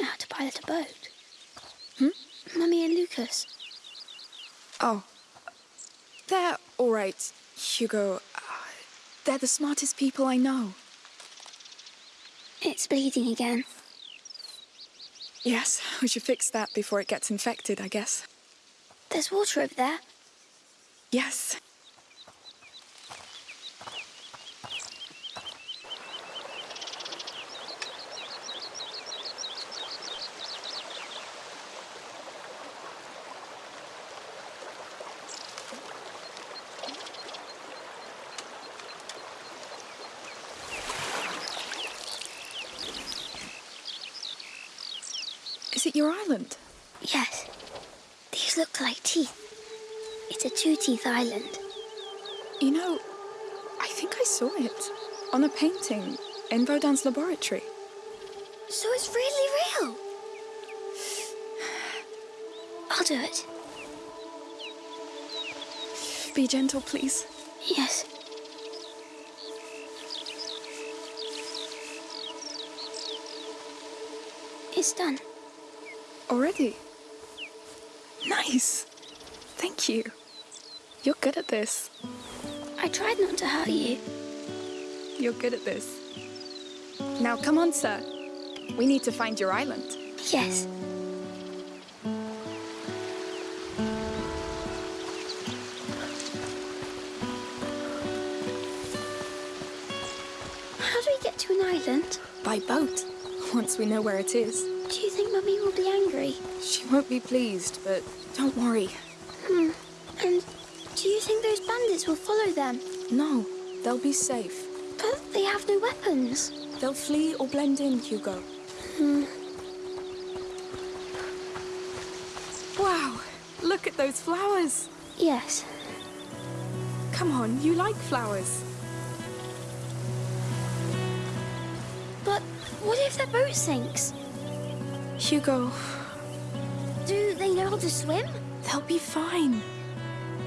know how to pilot a boat. Hmm? Mummy and Lucas. Oh. They're all right, Hugo. Uh, they're the smartest people I know. It's bleeding again. Yes, we should fix that before it gets infected, I guess. There's water over there. Yes. Is it your island? Yes. These look like teeth. It's a two-teeth island. You know, I think I saw it on a painting in Baudin's laboratory. So it's really real. I'll do it. Be gentle, please. Yes. It's done. Already? Nice. Thank you. You're good at this. I tried not to hurt you. You're good at this. Now, come on, sir. We need to find your island. Yes. How do we get to an island? By boat, once we know where it is. Do you think Mummy will be angry? She won't be pleased, but don't worry. Hmm. And do you think those bandits will follow them? No, they'll be safe. But they have no weapons. They'll flee or blend in, Hugo. Hmm. Wow, look at those flowers. Yes. Come on, you like flowers. But what if their boat sinks? Hugo, Do they know how to swim? they'll be fine.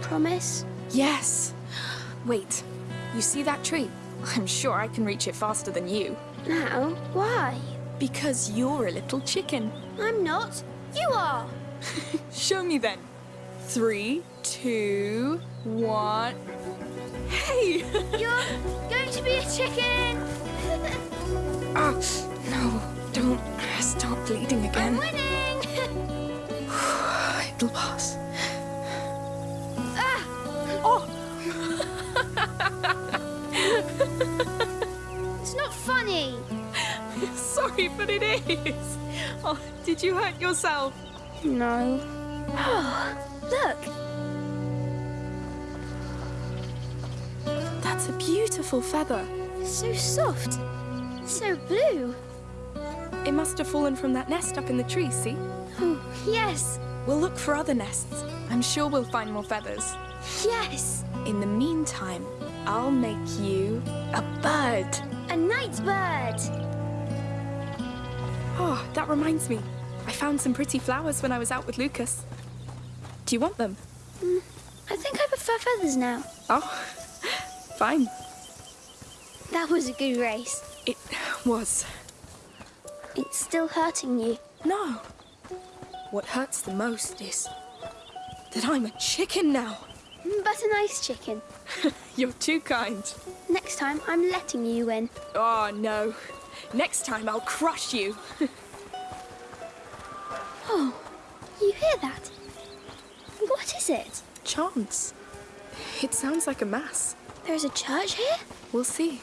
Promise? Yes. Wait, you see that tree? I'm sure I can reach it faster than you. Now? Why? Because you're a little chicken. I'm not. You are. Show me then. Three, two, one. Hey! You're going to be a chicken. Ah, stop bleeding I'm again. winning. It'll pass. ah, Oh, it's not funny. sorry, but it is. Oh, did you hurt yourself? No. Oh, look. That's a beautiful feather. So soft. So blue. It must have fallen from that nest up in the tree, see? Oh, yes. We'll look for other nests. I'm sure we'll find more feathers. Yes. In the meantime, I'll make you a bird. A night bird. Oh, that reminds me. I found some pretty flowers when I was out with Lucas. Do you want them? Mm, I think I prefer feathers now. Oh, fine. That was a good race. It was. It's still hurting you. No. What hurts the most is that I'm a chicken now. But a nice chicken. You're too kind. Next time, I'm letting you win. Oh, no. Next time I'll crush you. Oh, you hear that? What is it? Chance. It sounds like a mass. There's a church here? We'll see.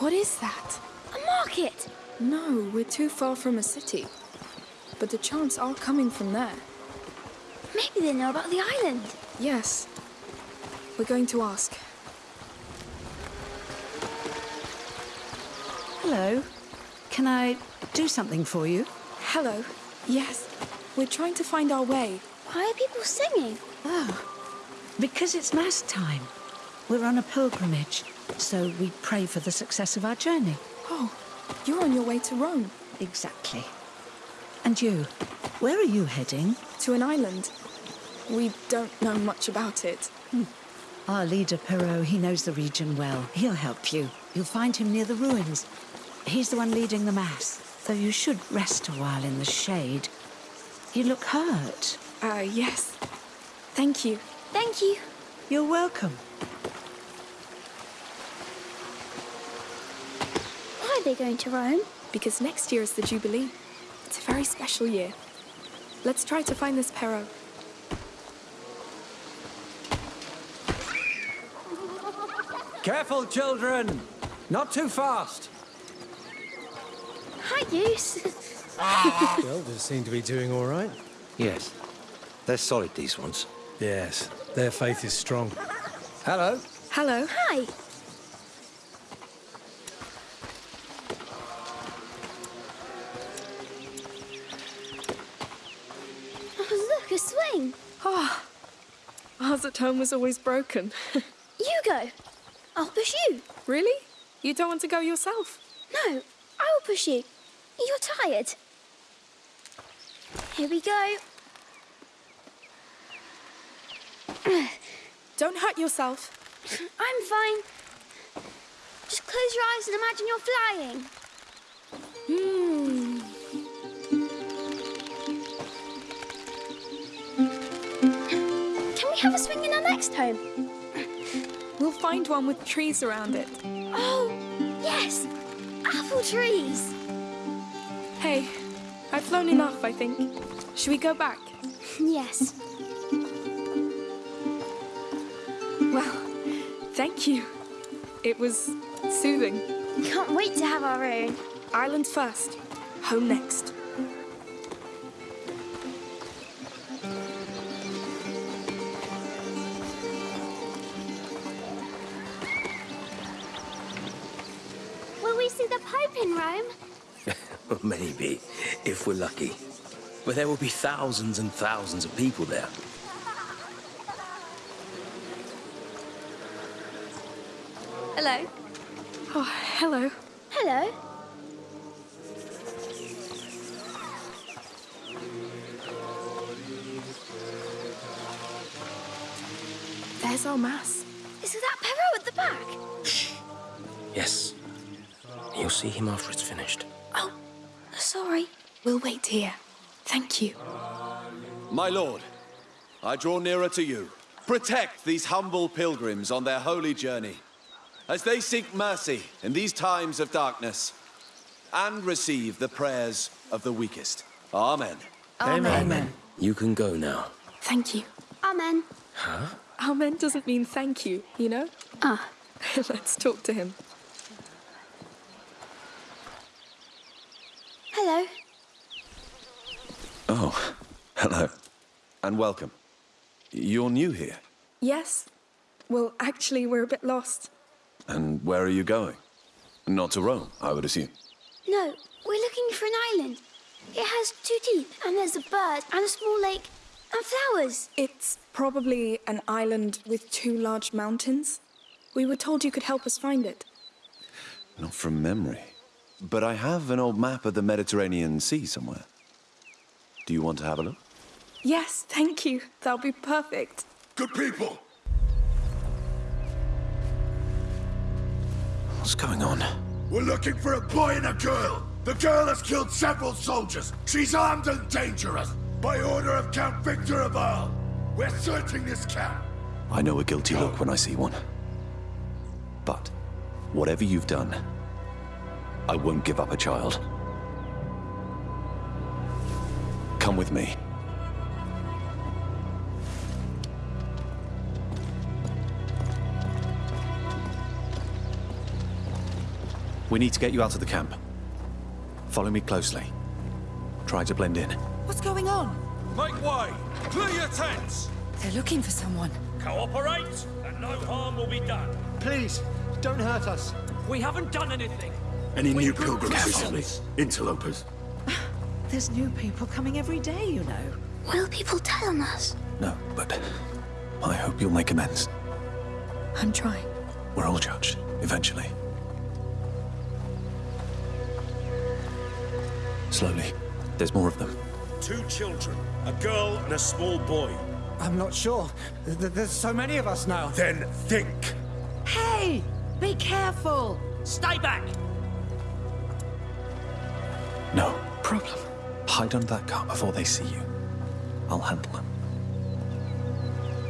What is that? A market? No, we're too far from a city. But the chants are coming from there. Maybe they know about the island. Yes. We're going to ask. Hello. Can I do something for you? Hello. Yes. We're trying to find our way. Why are people singing? Oh, because it's Mass time. We're on a pilgrimage, so we pray for the success of our journey. Oh, you're on your way to Rome. Exactly. And you, where are you heading? To an island. We don't know much about it. Our leader, Perrault, he knows the region well. He'll help you. You'll find him near the ruins. He's the one leading the Mass. though you should rest a while in the shade. You look hurt. Uh, yes. Thank you. Thank you. You're welcome. Why are they going to Rome? Because next year is the Jubilee. It's a very special year. Let's try to find this Pero. Careful, children! Not too fast! Hi, Goose. The elders seem to be doing all right. Yes. They're solid, these ones. Yes, their faith is strong. Hello. Hello. Hi. Swing. Ah, ours at home was always broken. You go. I'll push you. really? You don't want to go yourself? No, I will push you. You're tired. Here we go. Don't hurt yourself. I'm fine. Just close your eyes and imagine you're flying. Hmm. Have a swing in our next home? We'll find one with trees around it. Oh, yes. Apple trees. Hey, I've flown enough, I think. Should we go back? Yes. Well, thank you. It was soothing. Can't wait to have our own. Island first, home next. Maybe, if we're lucky. But there will be thousands and thousands of people there. I draw nearer to you. Protect these humble pilgrims on their holy journey as they seek mercy in these times of darkness and receive the prayers of the weakest. Amen. Amen. You can go now. Thank you. Amen. Huh? Amen doesn't mean thank you, you know? Ah, Let's talk to him. hello. Oh, hello. And welcome. You're new here. Yes? Well, actually, we're a bit lost. And where are you going? Not to Rome, I would assume. No, we're looking for an island. It has two teeth, and there's a bird, and a small lake, and flowers. It's probably an island with two large mountains. We were told you could help us find it. Not from memory. But I have an old map of the Mediterranean Sea somewhere. Do you want to have a look? Yes, thank you. That'll be perfect. Good people, What's going on? we're looking for a boy and a girl. The girl has killed several soldiers. She's armed and dangerous. By order of Count Victor of Arles. We're searching this camp. I know a guilty look when I see one. But, whatever you've done, I won't give up a child. Come with me. We need to get you out of the camp. Follow me closely. Try to blend in. What's going on? Make way! Clear your tents! They're looking for someone. Cooperate, and no harm will be done. Please, don't hurt us. We haven't done anything. Any We new pilgrims recently? Interlopers. There's new people coming every day, you know. Will people tell on us? No, but I hope you'll make amends. I'm trying. We're all judged, eventually. Slowly. There's more of them. Two children, a girl and a small boy. I'm not sure. Th- th- There's so many of us now. Then think. Hey! Be careful! Stay back! No. Problem. Hide under that car before they see you. I'll handle them.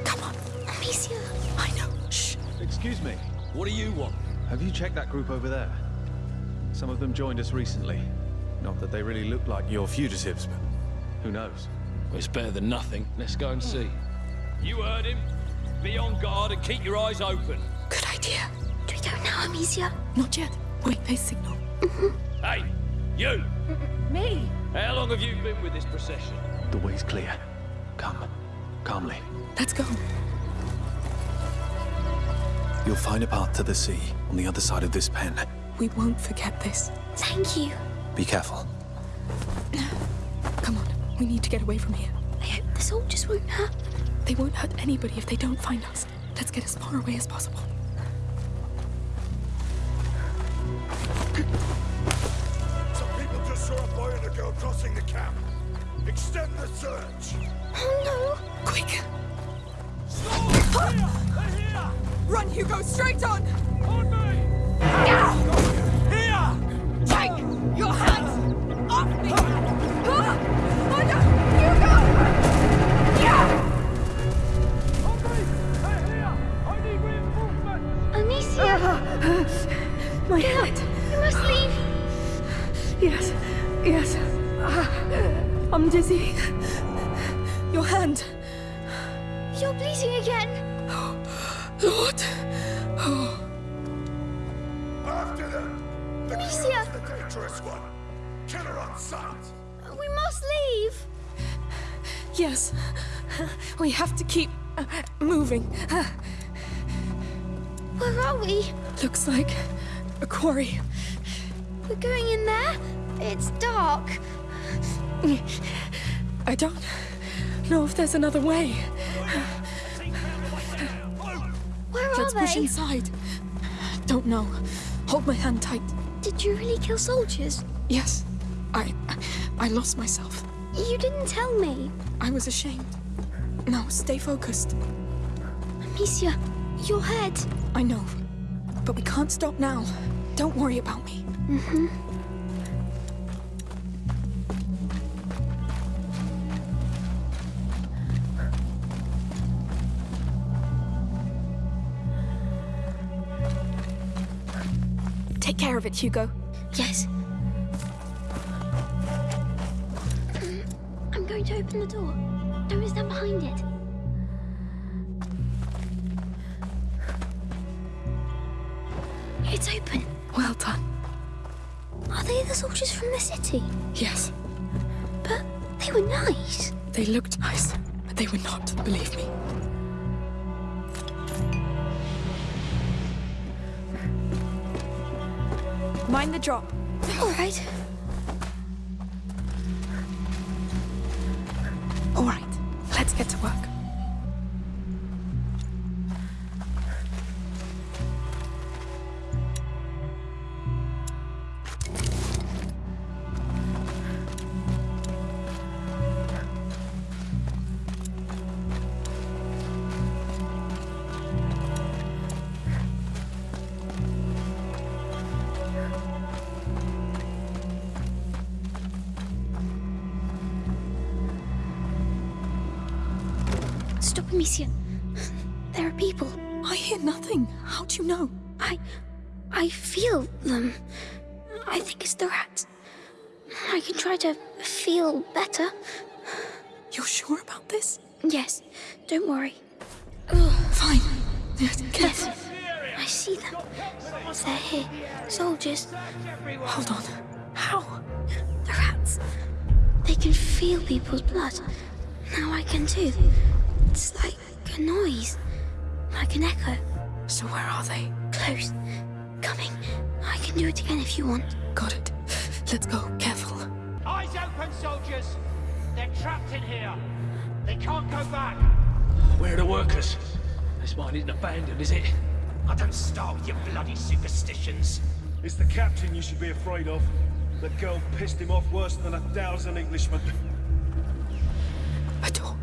Come on. Amicia. I know. Shh. Excuse me. What do you want? Have you checked that group over there? Some of them joined us recently. Not that they really look like your fugitives, but who knows? Well, it's better than nothing. Let's go and hmm. see. You heard him. Be on guard and keep your eyes open. Good idea. Do we go now, Amicia? Not yet. Wait, for they signal. Mm-hmm. Hey, you! Me? How long have you been with this procession? The way's clear. Come. Calmly. Let's go. You'll find a path to the sea on the other side of this pen. We won't forget this. Thank you. Be careful. Come on. We need to get away from here. I hope the soldiers won't hurt them. They won't hurt anybody if they don't find us. Let's get as far away as possible. Some people just saw a boy and a girl crossing the camp. Extend the search. Oh no! Quick! Stop! They're here! Run, Hugo, straight on! On me! I'm dizzy. Your hand. You're bleeding again! Lord. Oh. After them! The Amicia! the dangerous one. Kill her on sight. We must leave! Yes. We have to keep uh, moving. Where are we? Looks like a quarry. We're going in there? It's dark. I don't know if there's another way. Where are Let's they? push inside. Don't know. Hold my hand tight. Did you really kill soldiers? Yes. I I lost myself. You didn't tell me. I was ashamed. Now stay focused. Amicia, your head. I know. But we can't stop now. Don't worry about me. Mm-hmm. Take care of it, Hugo. Yes. Um, I'm going to open the door. Don't stand behind it. It's open. Well done. Are they the soldiers from the city? Yes. But they were nice. They looked nice, but they were not, believe me. Mind the drop. All right. Stop, Amicia. There are people. I hear nothing. How do you know? I... I feel them. I think it's the rats. I can try to feel better. You're sure about this? Yes, don't worry. Fine. Yes, Yes, I see them. They're here. Soldiers. Hold on. How? The rats. They can feel people's blood. Now I can too. It's like a noise. Like an echo. So where are they? Close. Coming. I can do it again if you want. Got it. Let's go. Careful. Eyes open, soldiers! They're trapped in here. They can't go back. Where are the workers? This mine isn't abandoned, is it? I don't start with your bloody superstitions. It's the captain you should be afraid of. The girl pissed him off worse than a thousand Englishmen. A door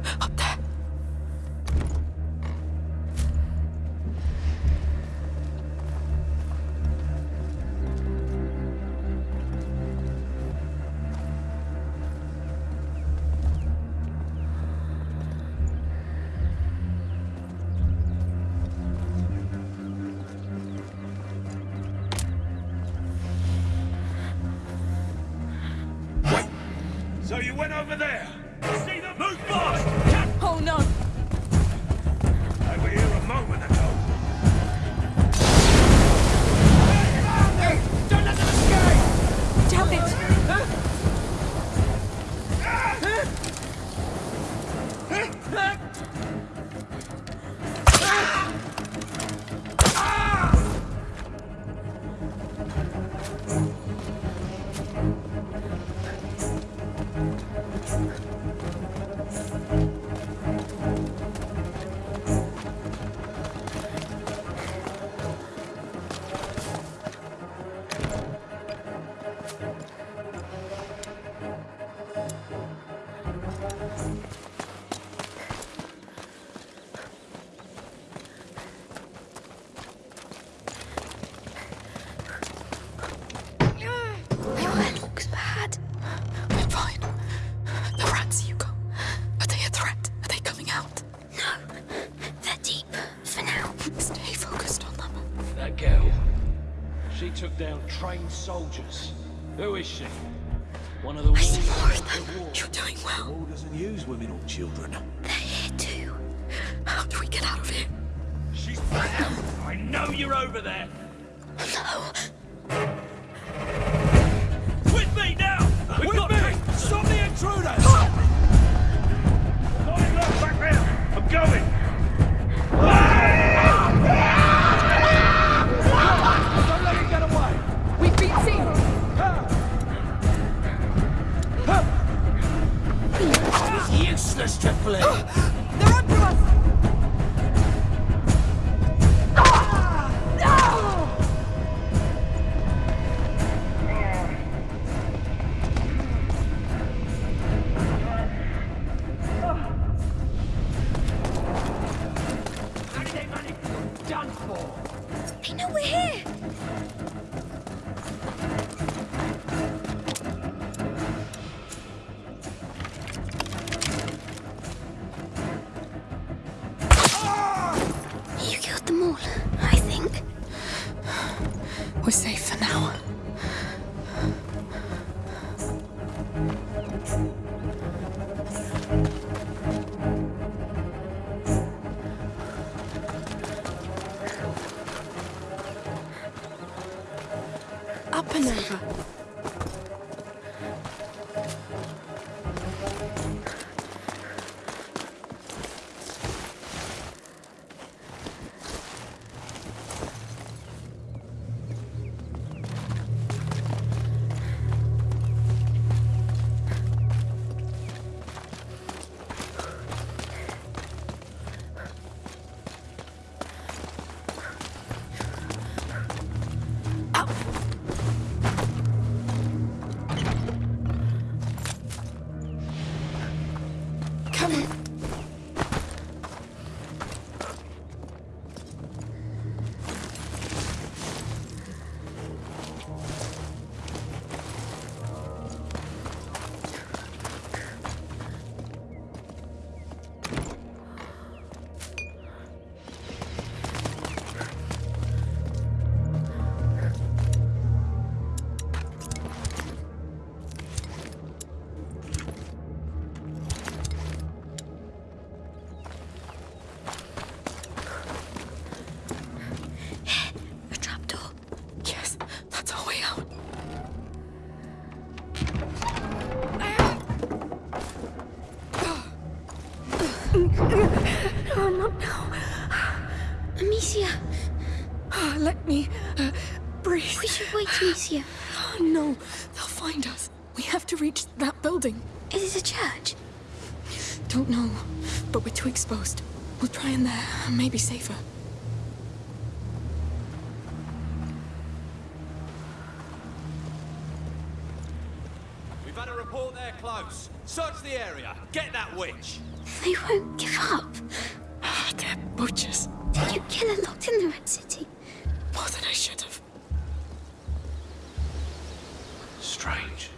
She took down trained soldiers. Who is she? One of the I see warriors of of the war. You're doing well. The War doesn't use women or children. They're here too. How do we get out of here? She's back! I know you're over there! No. It's useless to flee! They're onto us! How did they manage done for? They know we're here. Amicia, Ah, Let me uh, breathe. we should wait, Amicia. Oh, no, they'll find us. We have to reach that building. Is it a church? Don't know, but we're too exposed. We'll try in there. Maybe safer. We've had a report they're close. Search the area. Get that witch. They won't give up. Ah, They're butchers. Did you kill her locked in the Red City? More than I should have. Strange.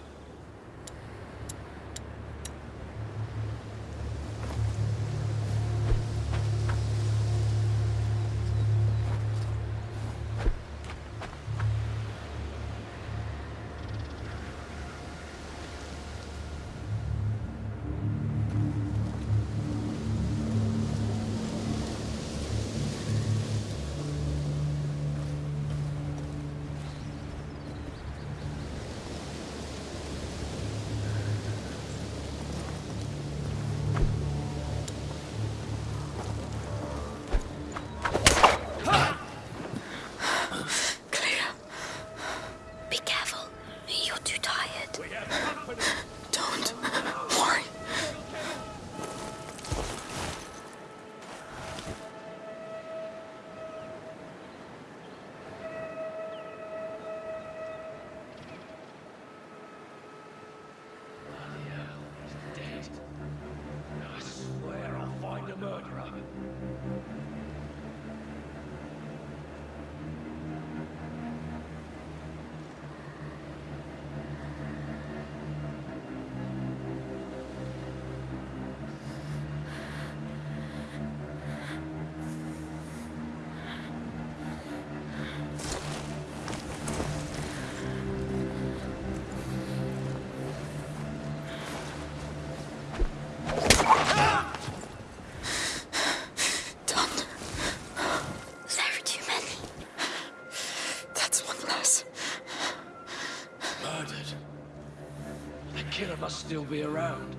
Be around.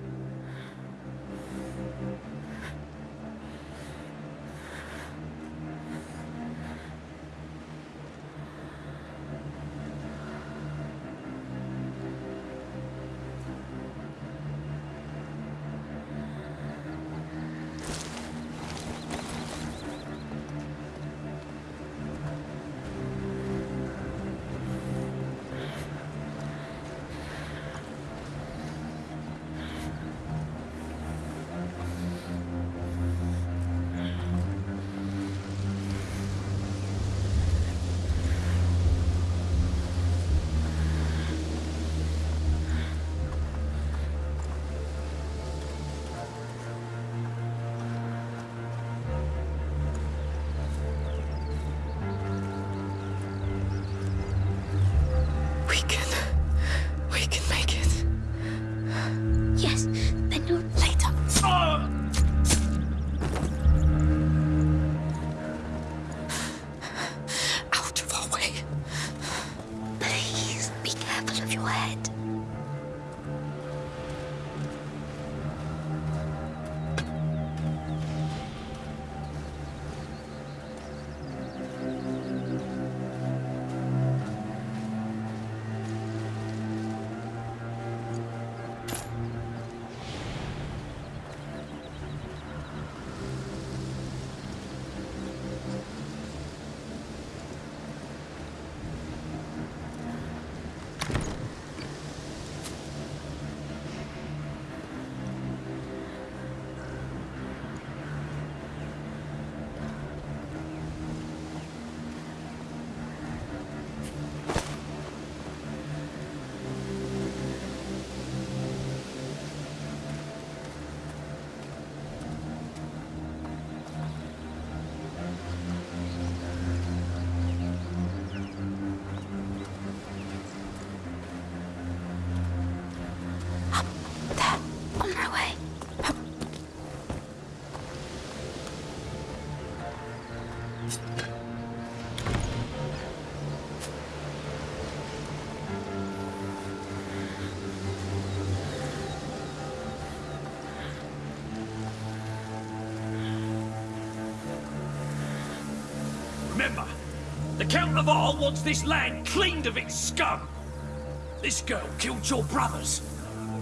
Remember, the Count of Arles wants this land cleaned of its scum. This girl killed your brothers.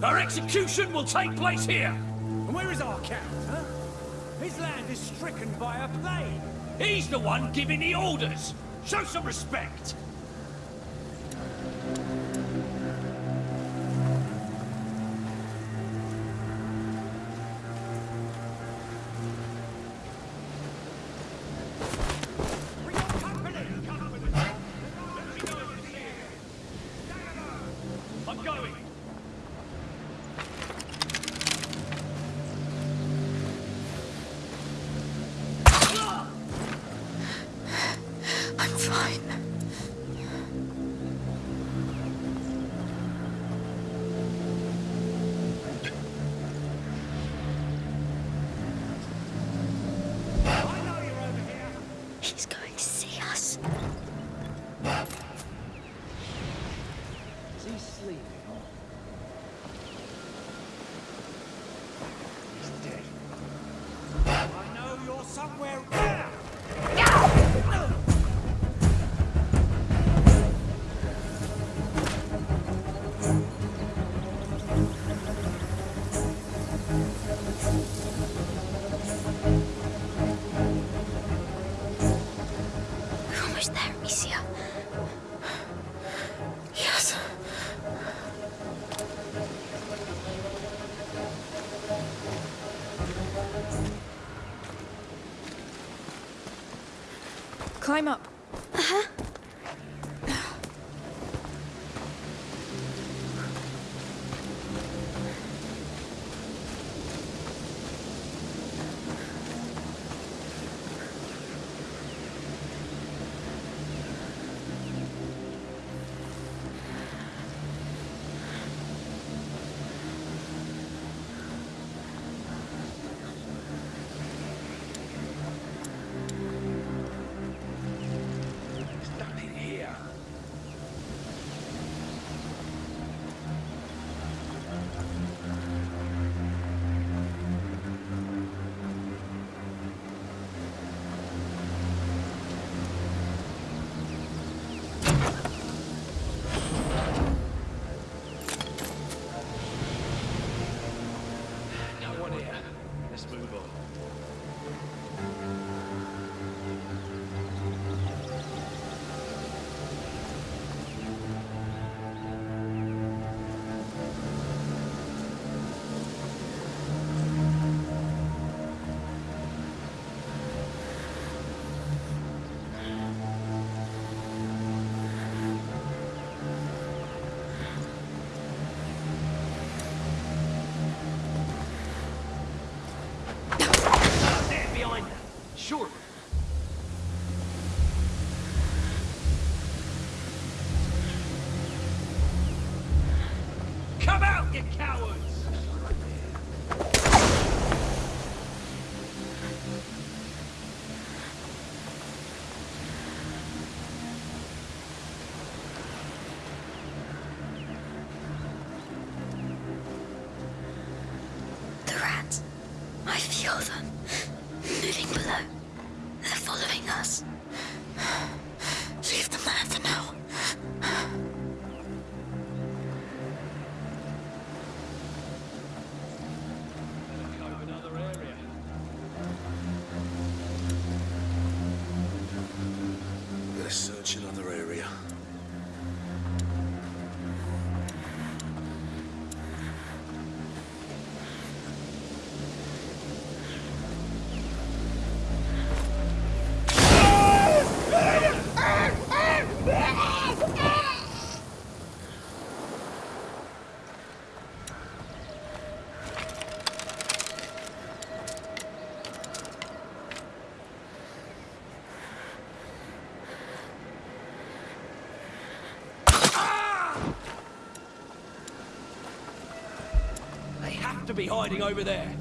Her execution will take place here. And where is our count, huh? His land is stricken by a plague. He's the one giving the orders. Show some respect. Climb up. To be hiding over there.